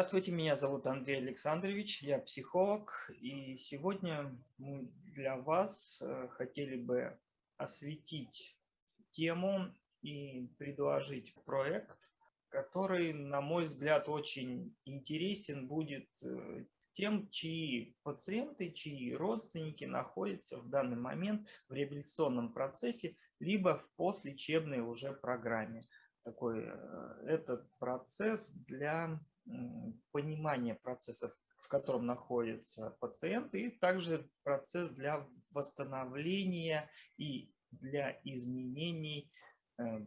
Здравствуйте, меня зовут Андрей Александрович, я психолог, и сегодня мы для вас э, хотели бы осветить тему и предложить проект, который, на мой взгляд, очень интересен будет э, тем, чьи пациенты, чьи родственники находятся в данный момент в реабилитационном процессе, либо в послелечебной уже программе. Такой э, этот процесс для понимания процессов, в котором находится пациент, и также процесс для восстановления и для изменений э,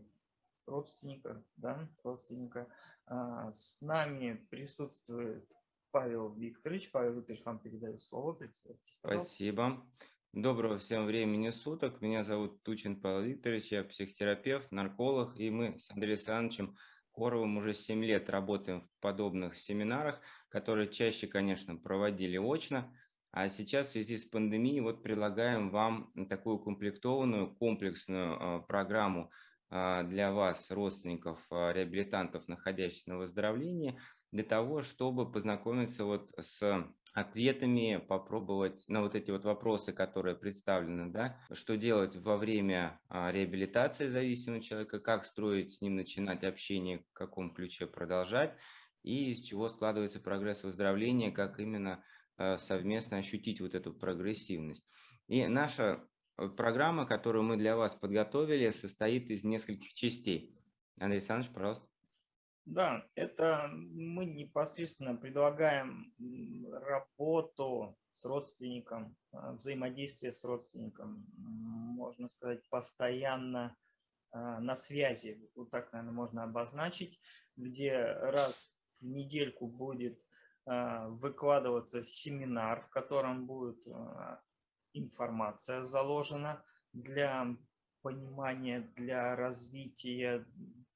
родственника. Да, родственника. А, с нами присутствует Павел Викторович. Павел Викторович, вам передаю слово. Спасибо. Доброго всем времени суток. Меня зовут Тучин Павел Викторович, я психотерапевт, нарколог, и мы с Андреем Александровичем Коровым уже 7 лет работаем в подобных семинарах, которые чаще, конечно, проводили очно, а сейчас в связи с пандемией вот предлагаем вам такую комплектованную, комплексную а, программу а, для вас, родственников, а, реабилитантов, находящихся на выздоровлении, для того, чтобы познакомиться вот с ответами, попробовать на вот эти вот вопросы, которые представлены, да, что делать во время а, реабилитации зависимого человека, как строить с ним, начинать общение, в каком ключе продолжать, и из чего складывается прогресс выздоровления, как именно а, совместно ощутить вот эту прогрессивность. И наша э, программа, которую мы для вас подготовили, состоит из нескольких частей. Андрей Александрович, пожалуйста. Да, это мы непосредственно предлагаем работу с родственником, а, взаимодействие с родственником, можно сказать, постоянно а, на связи, вот так, наверное, можно обозначить, где раз в недельку будет а, выкладываться семинар, в котором будет информация заложена для понимания, для развития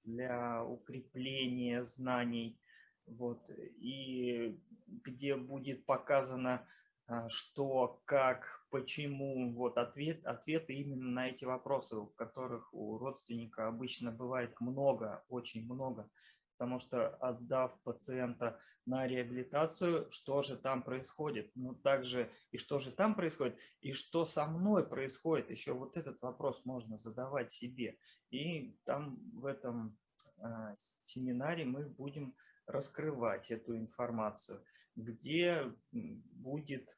для укрепления знаний, вот, и где будет показано, а, что, как, почему, вот ответ, ответы именно на эти вопросы, у которых у родственника обычно бывает много, очень много, потому что отдав пациента на реабилитацию, что же там происходит, ну также и что же там происходит, и что со мной происходит, еще вот этот вопрос можно задавать себе. И там в этом а, семинаре мы будем раскрывать эту информацию, где будет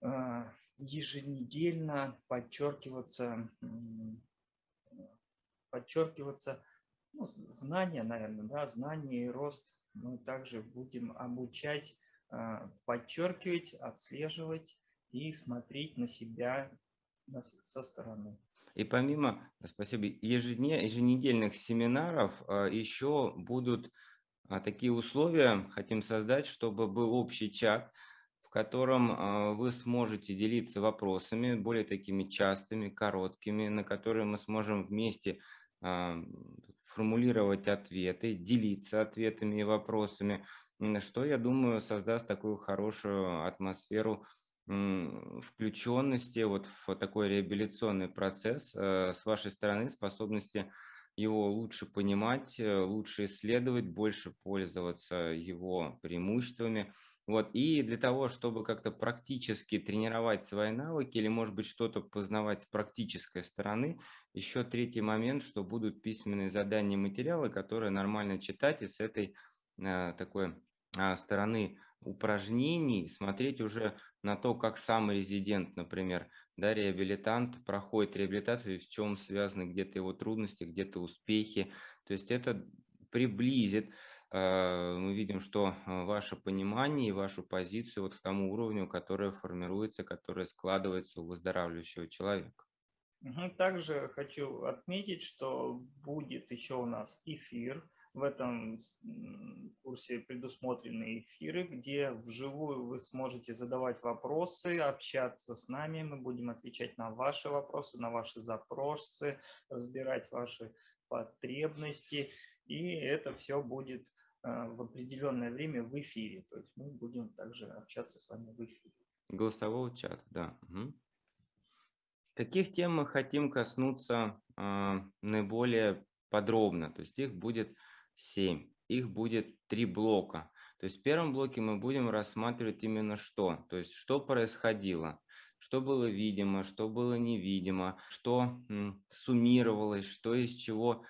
а, еженедельно подчеркиваться, подчеркиваться знания, наверное, да, знания и рост. Мы также будем обучать, а, подчеркивать, отслеживать и смотреть на себя со стороны. И помимо, спасибо, еженедельных семинаров а, еще будут а, такие условия, хотим создать, чтобы был общий чат, в котором вы сможете делиться вопросами, более такими частыми, короткими, на которые мы сможем вместе формулировать ответы, делиться ответами и вопросами, что, я думаю, создаст такую хорошую атмосферу включенности вот в такой реабилитационный процесс э, с вашей стороны, способности его лучше понимать, э, лучше исследовать, больше пользоваться его преимуществами. Вот. И для того, чтобы как-то практически тренировать свои навыки или, может быть, что-то познавать с практической стороны, еще третий момент, что будут письменные задания материалы, которые нормально читать и с этой э, такой э, стороны упражнений смотреть уже на то, как сам резидент, например, да, реабилитант проходит реабилитацию, в чем связаны где-то его трудности, где-то успехи. То есть это приблизит, мы видим, что э, ваше понимание и вашу позицию вот к тому уровню, который формируется, который складывается у выздоравливающего человека. Также хочу отметить, что будет еще у нас эфир в этом курсе предусмотрены эфиры, где вживую вы сможете задавать вопросы, общаться с нами. Мы будем отвечать на ваши вопросы, на ваши запросы, разбирать ваши потребности. И это все будет э, в определенное время в эфире. То есть мы будем также общаться с вами в эфире. Голосового чата, да. Угу. Каких тем мы хотим коснуться э, наиболее подробно? То есть их будет 7. Их будет три блока. То есть в первом блоке мы будем рассматривать именно что, то есть что происходило, что было видимо, что было невидимо, что суммировалось, что из чего э,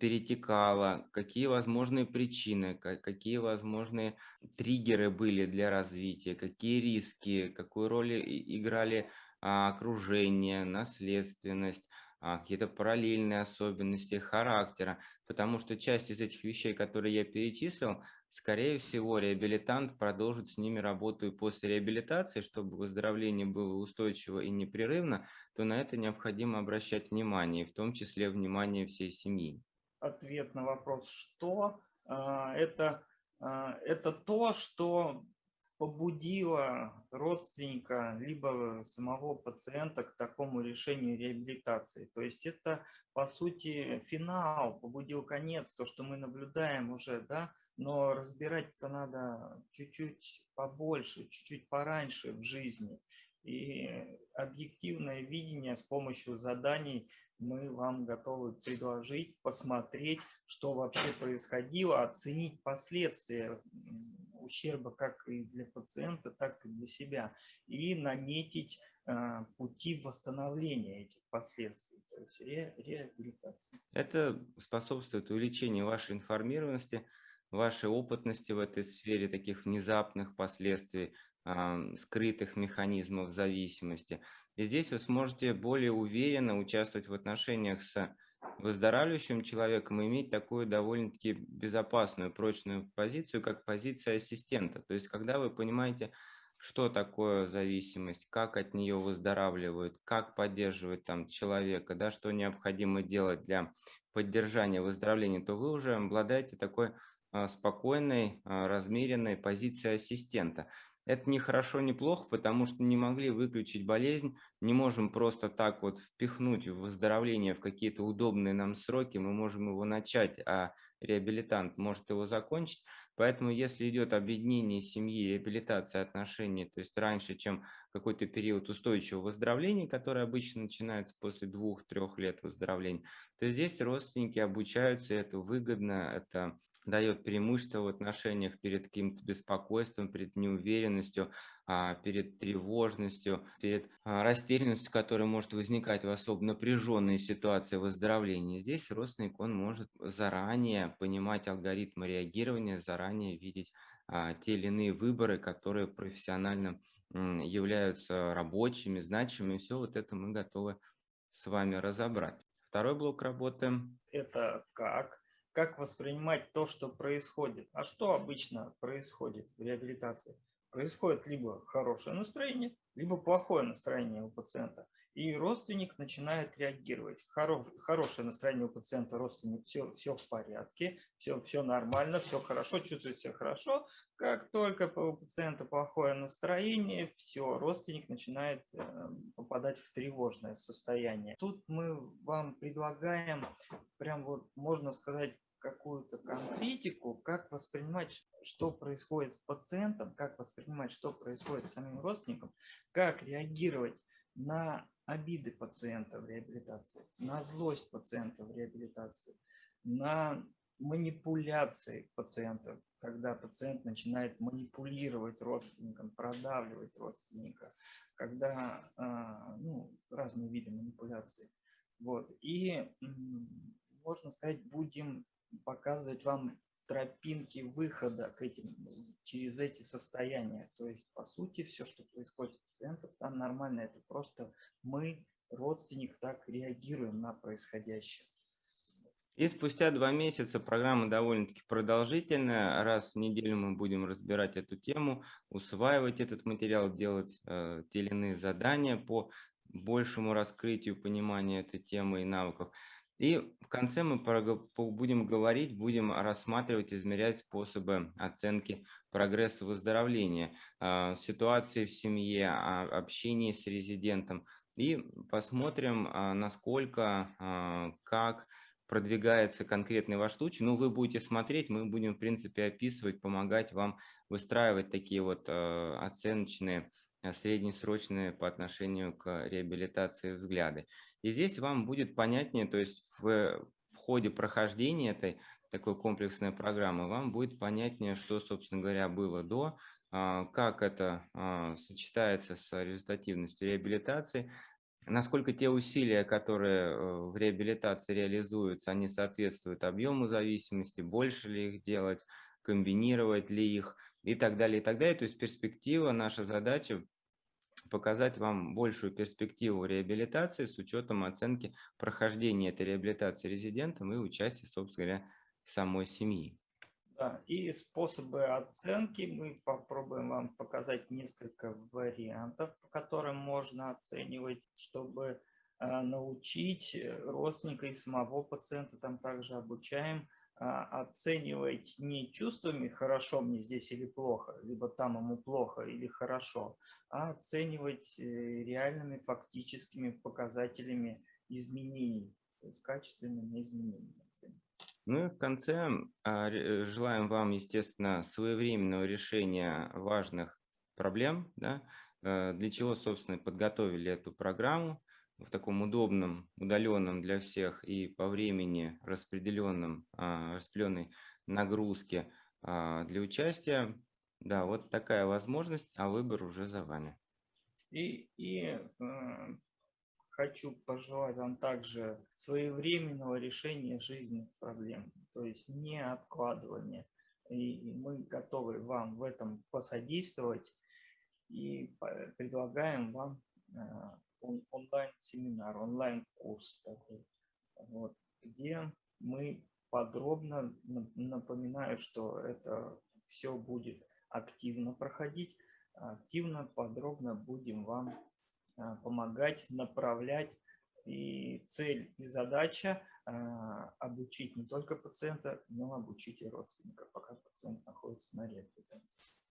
перетекало, какие возможные причины, какие возможные триггеры были для развития, какие риски, какую роль играли а, окружение, наследственность, а, какие-то параллельные особенности характера, потому что часть из этих вещей, которые я перечислил, скорее всего, реабилитант продолжит с ними работу и после реабилитации, чтобы выздоровление было устойчиво и непрерывно, то на это необходимо обращать внимание, в том числе внимание всей семьи. Ответ на вопрос «что?» а, это, это то, что побудило родственника либо самого пациента к такому решению реабилитации. То есть это, по сути, финал, побудил конец, то, что мы наблюдаем уже, да, но разбирать-то надо чуть-чуть побольше, чуть-чуть пораньше в жизни. И объективное видение с помощью заданий мы вам готовы предложить, посмотреть, что вообще происходило, оценить последствия ущерба как и для пациента, так и для себя, и наметить э, пути восстановления этих последствий, то есть ре, реабилитации. Это способствует увеличению вашей информированности, вашей опытности в этой сфере, таких внезапных последствий, скрытых механизмов зависимости. И здесь вы сможете более уверенно участвовать в отношениях с выздоравливающим человеком иметь такую довольно-таки безопасную, прочную позицию, как позиция ассистента. То есть, когда вы понимаете, что такое зависимость, как от нее выздоравливают, как поддерживать там человека, да, что необходимо делать для поддержания выздоровления, то вы уже обладаете такой а, спокойной, а, размеренной позицией ассистента. Это не хорошо, не плохо, потому что не могли выключить болезнь, не можем просто так вот впихнуть в выздоровление в какие-то удобные нам сроки, мы можем его начать, а реабилитант может его закончить. Поэтому если идет объединение семьи, реабилитация отношений, то есть раньше, чем какой-то период устойчивого выздоровления, который обычно начинается после двух-трех лет выздоровления, то здесь родственники обучаются, это выгодно, это дает преимущество в отношениях перед каким-то беспокойством, перед неуверенностью, перед тревожностью, перед а, растерянностью, которая может возникать в особо напряженной ситуации выздоровления. Здесь родственник, он может заранее понимать алгоритмы реагирования, заранее видеть а, те или иные выборы, которые профессионально являются рабочими, значимыми. Все вот это мы готовы с вами разобрать. Второй блок работы. Это как как воспринимать то, что происходит. А что обычно происходит в реабилитации? Происходит либо хорошее настроение, либо плохое настроение у пациента. И родственник начинает реагировать. Хорош, хорошее настроение у пациента, родственник, все, все в порядке, все, все нормально, все хорошо, чувствует себя хорошо. Как только у пациента плохое настроение, все, родственник начинает э, попадать в тревожное состояние. Тут мы вам предлагаем, прям вот можно сказать, какую-то конкретику, как воспринимать, что происходит с пациентом, как воспринимать, что происходит с самим родственником, как реагировать на обиды пациента в реабилитации, на злость пациента в реабилитации, на манипуляции пациента, когда пациент начинает манипулировать родственником, продавливать родственника, когда а, ну, разные виды манипуляции. Вот. И, можно сказать, будем показывать вам тропинки выхода к этим, через эти состояния. То есть, по сути, все, что происходит с пациентом, там нормально. Это просто мы, родственник, так реагируем на происходящее. И спустя два месяца программа довольно-таки продолжительная. Раз в неделю мы будем разбирать эту тему, усваивать этот материал, делать э, те или иные задания по большему раскрытию понимания этой темы и навыков. И в конце мы будем говорить, будем рассматривать, измерять способы оценки прогресса выздоровления, а, ситуации в семье, а, общении с резидентом. И посмотрим, а, насколько, как продвигается конкретный ваш случай. Ну, вы будете смотреть, мы будем, в принципе, описывать, помогать вам выстраивать такие вот оценочные среднесрочные по отношению к реабилитации взгляды. И здесь вам будет понятнее, то есть в, ходе прохождения этой такой комплексная программа, вам будет понятнее, что, собственно говоря, было до, а, как это а, сочетается с результативностью реабилитации, насколько те усилия, которые э, в реабилитации реализуются, они соответствуют объему зависимости, больше ли их делать, комбинировать ли их и так далее, и так далее. То есть перспектива, наша задача показать вам большую перспективу реабилитации с учетом оценки прохождения этой реабилитации резидентом и участия, собственно говоря, самой семьи. Да, и способы оценки мы попробуем вам показать несколько вариантов, по которым можно оценивать, чтобы э, научить родственника и самого пациента, там также обучаем оценивать не чувствами «хорошо мне здесь или плохо», либо «там ему плохо или хорошо», а оценивать э, реальными фактическими показателями изменений, то есть качественными изменениями. Ну и в конце а, э, желаем вам, естественно, своевременного решения важных проблем, да, э, для чего, собственно, подготовили эту программу в таком удобном, удаленном для всех и по времени распределенном, а, распределенной нагрузке а, для участия. Да, вот такая возможность, а выбор уже за вами. И, и э, хочу пожелать вам также своевременного решения жизненных проблем, то есть не откладывания. И мы готовы вам в этом посодействовать и предлагаем вам э, он, онлайн-семинар, онлайн-курс такой, вот, где мы подробно напоминаю, что это все будет активно проходить, активно, подробно будем вам а, помогать, направлять. И цель и задача а, обучить не только пациента, но обучить и родственника, пока пациент находится на реабилитации.